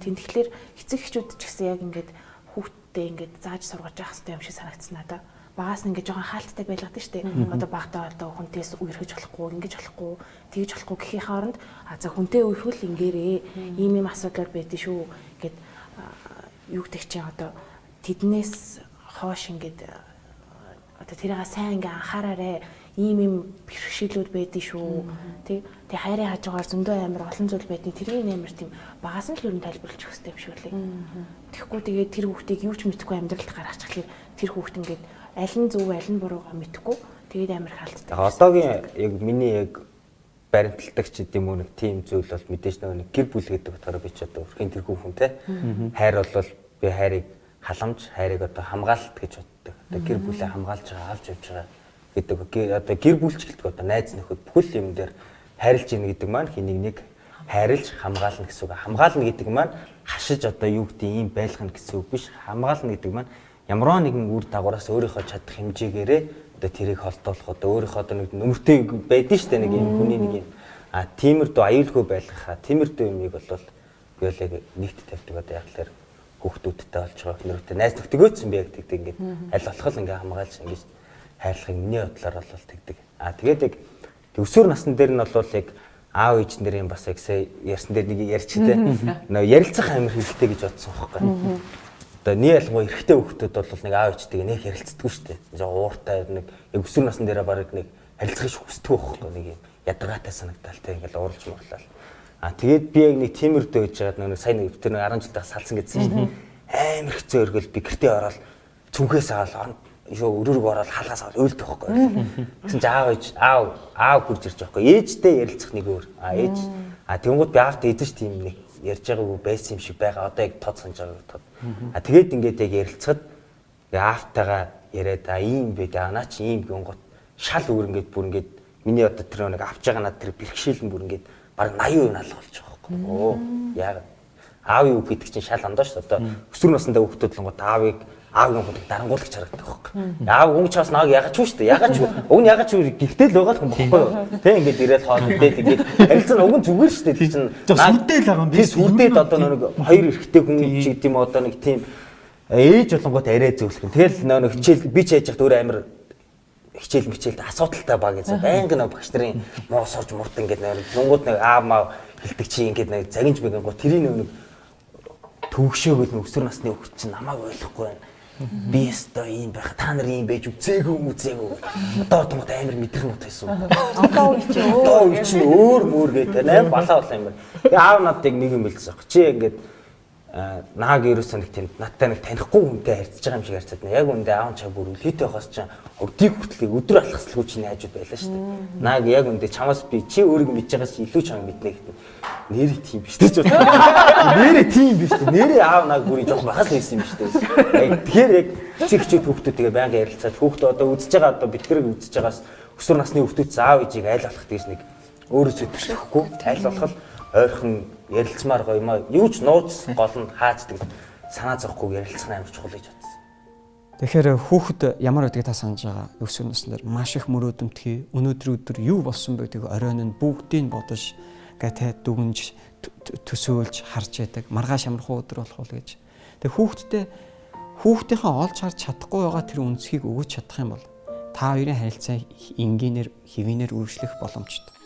Тийм тэгэхээр эцэг эхчүүд ч гэсэн яг ингээд хүүхдтэй ингээд зааж сургаж явах хэрэгтэй юм шиг санагдсан надаа. Багаас нь ингээд жоохон хаалттай байлгаад шүү дээ. Одоо багтаа одоо хүнтээс үерхэж болохгүй, ингэж болохгүй, тэгж болохгүй гэхийн хооронд а за хүнтэй үерхүүл ингээрээ ийм ийм асуудал байдсан шүү гэд юу гэдэг чинь одоо тэднээс хоош ингээд одоо тэрийг сайн ингээ анхаараарэ. Ийм ийм бэрхшээлүүд байдгийг шүү. Тэг тэг хайрын хажуугаар зөндөө амар олон зүйл байдгийг тэрийг амар тийм багаас нь л ер нь тайлбарлаж өгөх хэрэгтэй юм шиг лээ. Тэгэхгүй тэгээд тэр хүүхдийг юу ч мэдэхгүй амьдралд гаргачихлаа тэр хүүхд ингээд аль нь зөв аль нь буруугаа мэдэхгүй. Тэгээд амар хаалттай. Одоогийн яг миний яг баримталдагч гэдэг юм уу нэг тийм зүйл бол мэдээж нэг гэр бүл гэдэг утгаараа би ч одоо өрхийн тэр хүүхэн те. Хайр бол би хайрыг халамж хайрыг одоо хамгаалалт гэж боддог. Одоо гэр бүлээ хамгаалж байгаа авч явж байгаа гэдэг одоо гэр бүлч гэдэг одоо найз нөхөд бүхэл юм дээр хайрлж ийн гэдэг маань хэнийг нэг хайрлж хамгаална гэсэн үг. Хамгаална гэдэг маань хашиж одоо юу гэдэг ийм байлгана гэсэн үг биш. Хамгаална гэдэг маань ямар нэгэн үр дагавраас өөрийнхөө чадах хэмжээгээрээ одоо тэрийг холдуулах одоо өөрийнхөө одоо нэг нөмөртэй байдэн штэ нэг юм хүний нэг юм а тиймэрдүү аюулгүй байлгахаа тиймэрдүү юмыг бол яг нэгт тавьдаг одоо яг л хүүхдүүдтэй болж байгаа нөрөтэй найз нөхдөгөөцсөн би яг тэгдэг ингээд аль болох л ингээ хамгаалж ингэж хайрлахыг миний бодлоор бол тэгдэг. А тэгээд яг өсвөр насны дээр нь бол яг аав ээж нарын бас яг сая ярьсан дээр нэг ярьчтэй. Нөө ярилцах амир хэрэгтэй гэж бодсон байхгүй. Одоо нэг ялангуяа эрэгтэй хүүхдүүд бол нэг аав ээжтэйгээ нэг ярилцдаггүй шүү дээ. Жоо ууртай нэг яг өсвөр насны дээр баг нэг харилцах хүсдэг байхгүй нэг юм ядаргаатай санагдал те ингээл уурж муурлал. А тэгээд би яг нэг тиймэрдөө гэж жаад нэг сайн нэг тэр нэг 10 жил тах салсан гэсэн чинь амар хэцүү өргөл би гэртээ ороод цүнхээс аваад юу өрөөрөг ороод хаалгаас аваад уйлдэх байхгүй. Гэсэн чи аав ээж аав аав хурж ирж байхгүй. Ээжтэй ярилцах нэг өөр. А ээж а тэнгууд би аавтай эдэж тийм нэг ярьж байгаагүй байсан юм шиг байгаа. Одоо яг тод санаж байгаа тод. А тэгээд ингээд яг ярилцахад аавтайгаа яриад а ийм бэ даа наа чи ийм гингот шал өөр ингээд бүр ингээд миний одоо тэр нэг авч байгаа над тэр бэрхшээл нь бүр ингээд баг 80% алга болж байгаа байхгүй. Оо яг аав юу гэдэг чинь шал андаа шүү дээ. Одоо өсвөр насндаа хүүхдүүд л гоо аавыг аав юм гэдэг дарангуулагч харагддаг байхгүй. Аав өнгө чаас нааг ягаад ч шүү дээ. Ягаад ч уг нь ягаад ч гихтэл байгаа юм бохгүй юу. Тэ ингээд ирээд хоол идэл ингээд харилцаа нь зүгээр шүү дээ. Тэр чинь сүрдэл байгаа юм. Би сүрдээд одоо нэг хоёр эрэгтэй хүн ч гэдэм одоо нэг тийм ээж болонгот арай зөвлөх юм. Тэгэл нэг хичээл би ч яаж яхад өөр амир хичээл мичээлд асуудалтай баг гэж байнга нэг багш нарын муу сорж мурд ингээд нэг нүнгууд нэг аав маа хэлдэг чи ингээд нэг загинж бэгэн го тэрийн нэг төвөгшөөгөл өсвөр насны хүүхд чинь намайг ойлгохгүй байна. Би өстой ийм байх. Та нар ийм байж үзээгүй юм үзээгүй. Одоо том амар мэдрэх мут байсан. Одоо үе чи одоо үе чи өөр мөр гэдэг. Аим балаа болоо юм байна. Аав надыг нэг юм хэлсэн. Чи ингээд нааг ерөөсөө нэг тийм надтай нэг танихгүй хүнтэй харьцаж байгаа юм шиг харьцаад нэ. Яг үндэ аав чаг бүр үлээтэй байхаас чинь өдийг хүртлийг өдөр алхаслгүй чинь хайжууд байлаа шүү дээ. Нааг яг үндэ чамаас би чи өөрийгөө мэдж байгаас илүү чам мэднэ гэдэг. Нэрээ тийм биш дээ ч бод. Нэрээ тийм биш дээ. Нэрээ аав нааг бүрийн жоох бахас лээсэн юм биш дээ. Тэгэхээр яг чигчүүд хүүхдүүдтэйгээ байнга ярилцаад хүүхдээ одоо үзэж байгаа одоо битгэрэг үзэж байгаас өсвөр насны хүүхдүүд аав ээжийг айл болох гэж нэг өөрөө зүйтгэхгүй айл болох ойрхон ярилцмаар гоё юм аа. Юу ч нууц гол нь хаацдаг санаа зовхгүй ярилцах нь амар чухал гэж бодсон. Тэгэхээр хүүхэд ямар байдгийг та санаж байгаа өсвөр наснаар маш их мөрөөдөлтгий өнөөдөр өдөр юу болсон бэ гэдэг оройн нь бүгдийг бодож гэтэ дүгнж төсөөлж харж яадаг маргааш амархуу өдөр болох уу гэж. Тэгээ хүүхдтэй хүүхдийнхээ олж харж чадахгүй байгаа тэр үнцгийг өгөөж чадах юм бол та хоёрын харилцаа энгийнээр хэвийнээр үргэлжлэх боломжтой.